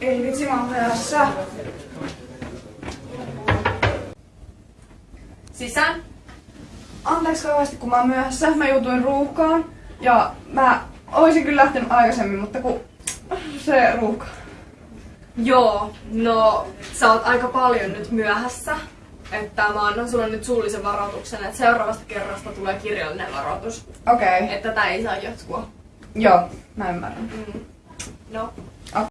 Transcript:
Ei vitsi, mä oon myöhässä. Sisään. Anteeksi kauheasti, kun mä oon myöhässä. Mä joutuin ruuhkaan. Ja mä oisin kyllä lähtenyt aikaisemmin, mutta kun se ruuhka. Joo, no sä oot aika paljon nyt myöhässä. Että mä annan sulle nyt suullisen varoituksen, että seuraavasta kerrasta tulee kirjallinen varoitus. Okei. Okay. Että tätä ei saa jatkua. Joo, mä ymmärrän. Mm. No,